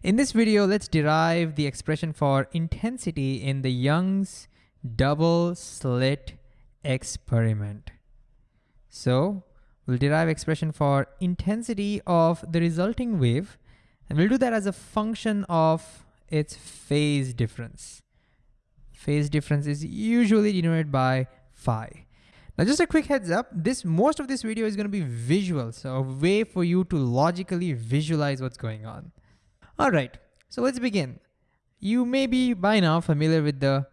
In this video, let's derive the expression for intensity in the Young's double slit experiment. So we'll derive expression for intensity of the resulting wave, and we'll do that as a function of its phase difference. Phase difference is usually denoted by phi. Now just a quick heads up, this most of this video is gonna be visual, so a way for you to logically visualize what's going on. All right, so let's begin. You may be by now familiar with the,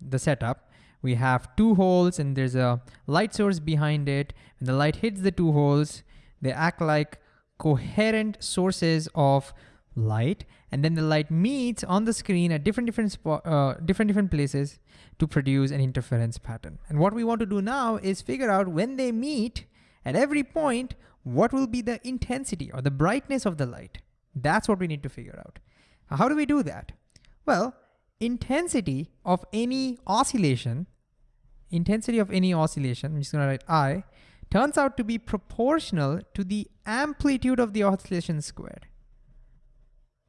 the setup. We have two holes and there's a light source behind it. When the light hits the two holes, they act like coherent sources of light and then the light meets on the screen at different different uh, different different places to produce an interference pattern. And what we want to do now is figure out when they meet at every point, what will be the intensity or the brightness of the light. That's what we need to figure out. How do we do that? Well, intensity of any oscillation, intensity of any oscillation, I'm just gonna write I, turns out to be proportional to the amplitude of the oscillation squared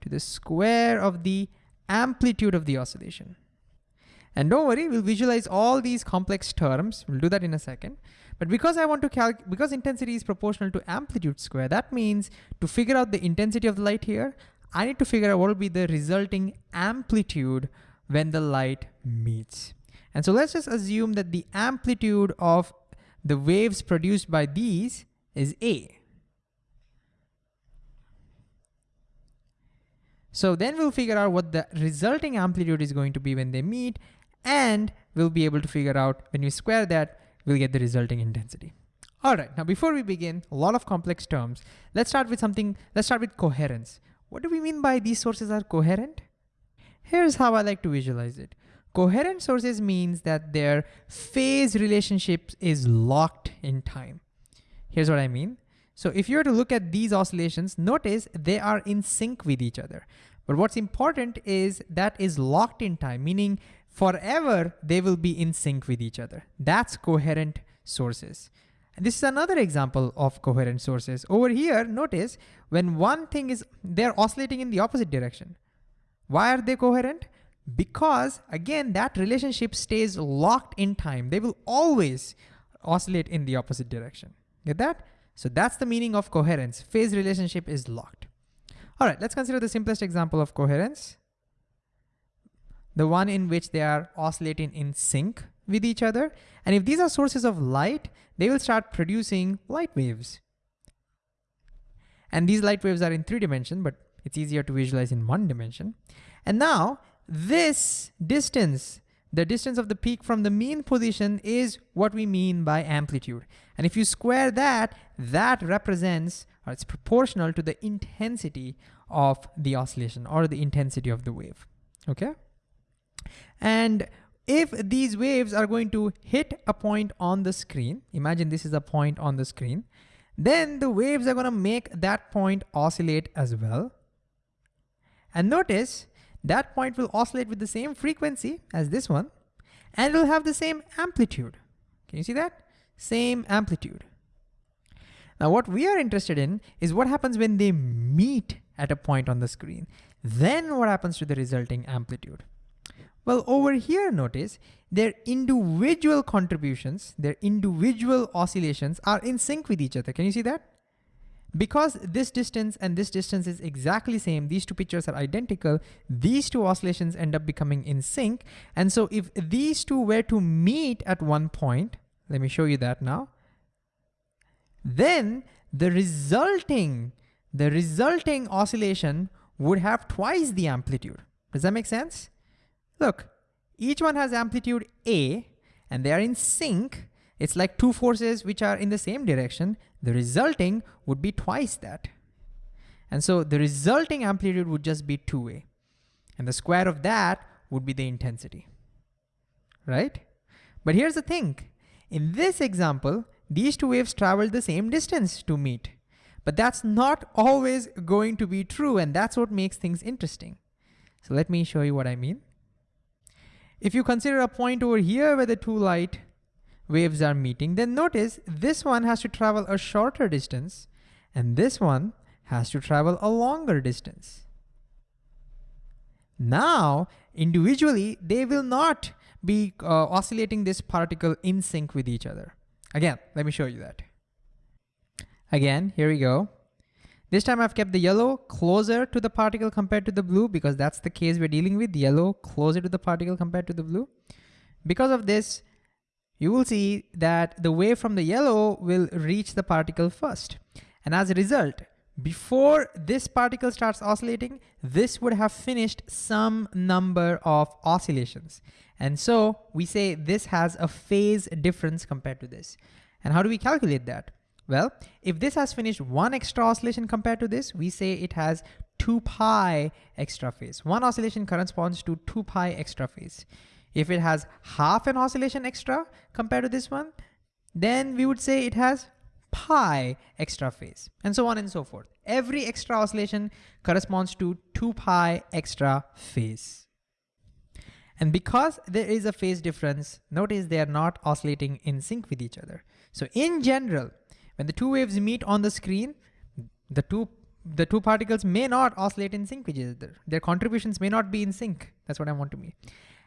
to the square of the amplitude of the oscillation. And don't worry, we'll visualize all these complex terms. We'll do that in a second. But because I want to calculate, because intensity is proportional to amplitude square, that means to figure out the intensity of the light here, I need to figure out what will be the resulting amplitude when the light meets. And so let's just assume that the amplitude of the waves produced by these is A. So then we'll figure out what the resulting amplitude is going to be when they meet, and we'll be able to figure out when we square that, we'll get the resulting intensity. All right, now before we begin, a lot of complex terms. Let's start with something, let's start with coherence. What do we mean by these sources are coherent? Here's how I like to visualize it. Coherent sources means that their phase relationship is locked in time. Here's what I mean. So if you were to look at these oscillations, notice they are in sync with each other. But what's important is that is locked in time, meaning forever they will be in sync with each other. That's coherent sources. And this is another example of coherent sources. Over here, notice when one thing is, they're oscillating in the opposite direction. Why are they coherent? Because again, that relationship stays locked in time. They will always oscillate in the opposite direction. Get that? So that's the meaning of coherence. Phase relationship is locked. All right, let's consider the simplest example of coherence. The one in which they are oscillating in sync with each other. And if these are sources of light, they will start producing light waves. And these light waves are in three dimensions, but it's easier to visualize in one dimension. And now this distance the distance of the peak from the mean position is what we mean by amplitude. And if you square that, that represents, or it's proportional to the intensity of the oscillation or the intensity of the wave, okay? And if these waves are going to hit a point on the screen, imagine this is a point on the screen, then the waves are gonna make that point oscillate as well. And notice that point will oscillate with the same frequency as this one, and it'll have the same amplitude. Can you see that? Same amplitude. Now what we are interested in is what happens when they meet at a point on the screen. Then what happens to the resulting amplitude? Well, over here, notice their individual contributions, their individual oscillations are in sync with each other. Can you see that? Because this distance and this distance is exactly same, these two pictures are identical, these two oscillations end up becoming in sync. And so if these two were to meet at one point, let me show you that now, then the resulting, the resulting oscillation would have twice the amplitude. Does that make sense? Look, each one has amplitude A and they are in sync. It's like two forces which are in the same direction the resulting would be twice that. And so the resulting amplitude would just be 2a. And the square of that would be the intensity, right? But here's the thing. In this example, these two waves traveled the same distance to meet. But that's not always going to be true, and that's what makes things interesting. So let me show you what I mean. If you consider a point over here where the two light waves are meeting, then notice this one has to travel a shorter distance and this one has to travel a longer distance. Now, individually, they will not be uh, oscillating this particle in sync with each other. Again, let me show you that. Again, here we go. This time I've kept the yellow closer to the particle compared to the blue because that's the case we're dealing with, yellow closer to the particle compared to the blue. Because of this, you will see that the wave from the yellow will reach the particle first. And as a result, before this particle starts oscillating, this would have finished some number of oscillations. And so we say this has a phase difference compared to this. And how do we calculate that? Well, if this has finished one extra oscillation compared to this, we say it has 2 pi extra phase. One oscillation corresponds to 2 pi extra phase. If it has half an oscillation extra compared to this one, then we would say it has pi extra phase, and so on and so forth. Every extra oscillation corresponds to 2 pi extra phase. And because there is a phase difference, notice they are not oscillating in sync with each other. So in general, when the two waves meet on the screen, the two the two particles may not oscillate in sync with each other. Their contributions may not be in sync. That's what I want to mean.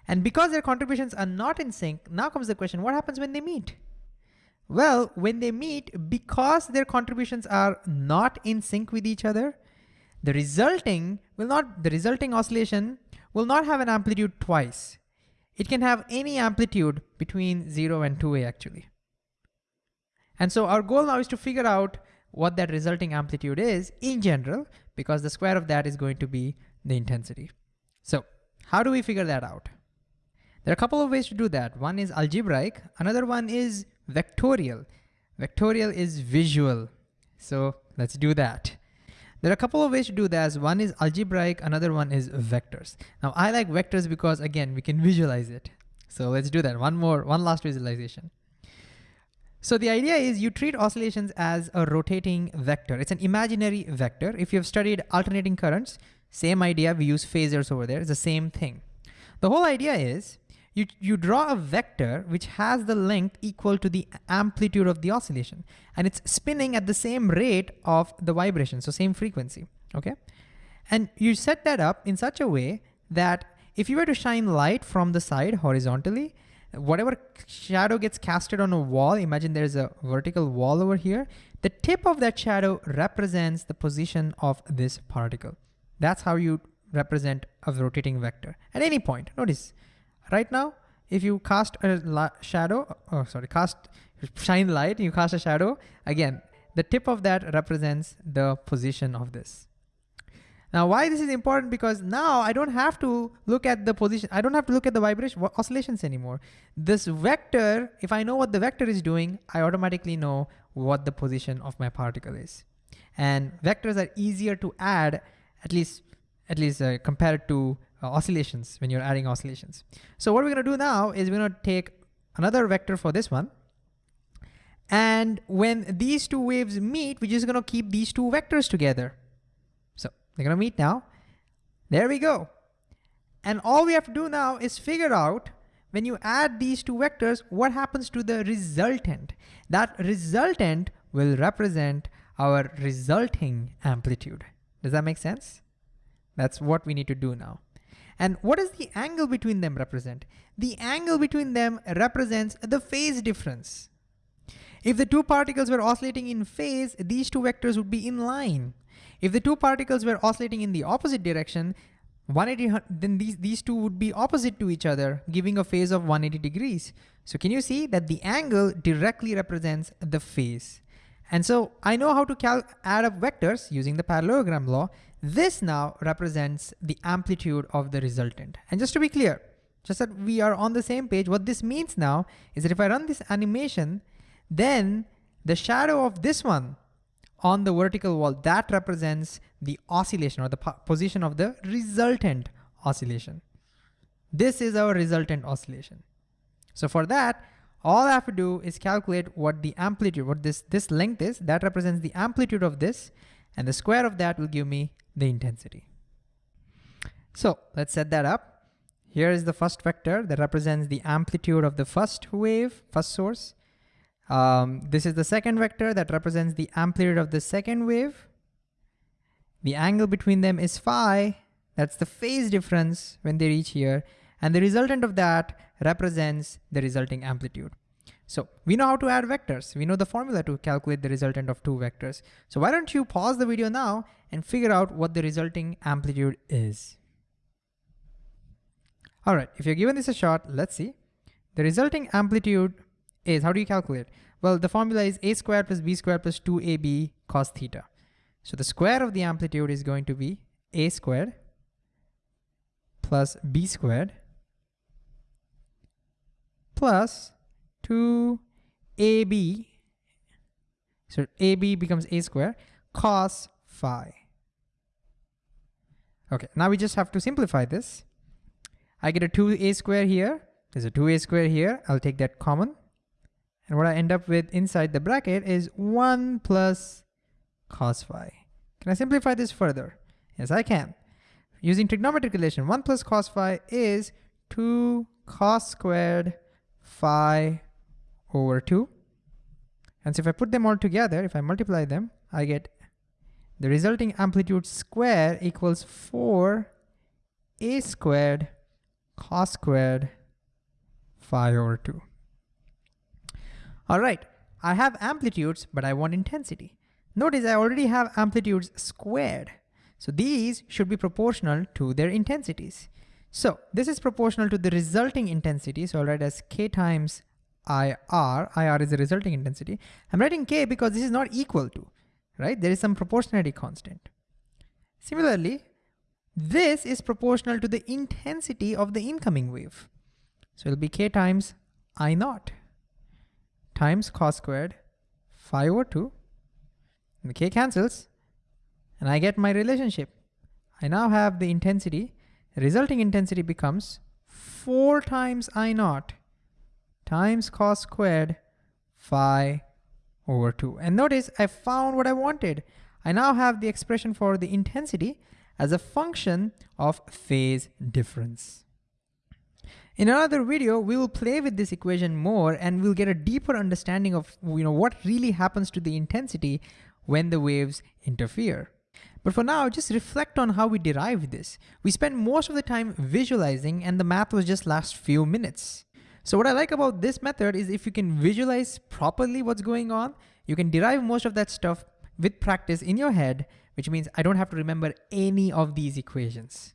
And because their contributions are not in sync, now comes the question, what happens when they meet? Well, when they meet, because their contributions are not in sync with each other, the resulting will not, the resulting oscillation will not have an amplitude twice. It can have any amplitude between zero and 2A actually. And so our goal now is to figure out what that resulting amplitude is in general, because the square of that is going to be the intensity. So how do we figure that out? There are a couple of ways to do that. One is algebraic, another one is vectorial. Vectorial is visual. So let's do that. There are a couple of ways to do that. One is algebraic, another one is vectors. Now I like vectors because again, we can visualize it. So let's do that. One more, one last visualization. So the idea is you treat oscillations as a rotating vector. It's an imaginary vector. If you've studied alternating currents, same idea, we use phasors over there, it's the same thing. The whole idea is you, you draw a vector which has the length equal to the amplitude of the oscillation and it's spinning at the same rate of the vibration, so same frequency, okay? And you set that up in such a way that if you were to shine light from the side horizontally, whatever shadow gets casted on a wall, imagine there's a vertical wall over here, the tip of that shadow represents the position of this particle. That's how you represent a rotating vector at any point. Notice, right now, if you cast a shadow, oh sorry, cast, shine light, you cast a shadow, again, the tip of that represents the position of this. Now why this is important because now I don't have to look at the position, I don't have to look at the vibration oscillations anymore. This vector, if I know what the vector is doing, I automatically know what the position of my particle is. And vectors are easier to add, at least, at least uh, compared to uh, oscillations when you're adding oscillations. So what we're gonna do now is we're gonna take another vector for this one. And when these two waves meet, we're just gonna keep these two vectors together. They're gonna meet now. There we go. And all we have to do now is figure out when you add these two vectors, what happens to the resultant? That resultant will represent our resulting amplitude. Does that make sense? That's what we need to do now. And what does the angle between them represent? The angle between them represents the phase difference. If the two particles were oscillating in phase, these two vectors would be in line. If the two particles were oscillating in the opposite direction, 180, then these, these two would be opposite to each other, giving a phase of 180 degrees. So can you see that the angle directly represents the phase? And so I know how to add up vectors using the parallelogram law. This now represents the amplitude of the resultant. And just to be clear, just that we are on the same page, what this means now is that if I run this animation, then the shadow of this one on the vertical wall, that represents the oscillation or the position of the resultant oscillation. This is our resultant oscillation. So for that, all I have to do is calculate what the amplitude, what this, this length is, that represents the amplitude of this, and the square of that will give me the intensity. So let's set that up. Here is the first vector that represents the amplitude of the first wave, first source. Um, this is the second vector that represents the amplitude of the second wave. The angle between them is phi, That's the phase difference when they reach here. And the resultant of that represents the resulting amplitude. So we know how to add vectors. We know the formula to calculate the resultant of two vectors. So why don't you pause the video now and figure out what the resulting amplitude is. All right, if you're given this a shot, let's see. The resulting amplitude is, how do you calculate? Well, the formula is a squared plus b squared plus 2ab cos theta. So the square of the amplitude is going to be a squared plus b squared plus 2ab, so ab becomes a squared, cos phi. Okay, now we just have to simplify this. I get a 2a square here, there's a 2a square here, I'll take that common. And what I end up with inside the bracket is 1 plus cos phi. Can I simplify this further? Yes, I can. Using trigonometric relation, 1 plus cos phi is 2 cos squared phi over 2. And so if I put them all together, if I multiply them, I get the resulting amplitude square equals 4 a squared cos squared phi over 2. All right, I have amplitudes, but I want intensity. Notice I already have amplitudes squared. So these should be proportional to their intensities. So this is proportional to the resulting intensity. So I'll write as K times IR. IR is the resulting intensity. I'm writing K because this is not equal to, right? There is some proportionality constant. Similarly, this is proportional to the intensity of the incoming wave. So it'll be K times I naught times cos squared phi over 2. And the K cancels and I get my relationship. I now have the intensity, the resulting intensity becomes 4 times I naught times cos squared phi over 2. And notice I found what I wanted. I now have the expression for the intensity as a function of phase difference. In another video, we will play with this equation more and we'll get a deeper understanding of you know, what really happens to the intensity when the waves interfere. But for now, just reflect on how we derived this. We spent most of the time visualizing and the math was just last few minutes. So what I like about this method is if you can visualize properly what's going on, you can derive most of that stuff with practice in your head, which means I don't have to remember any of these equations.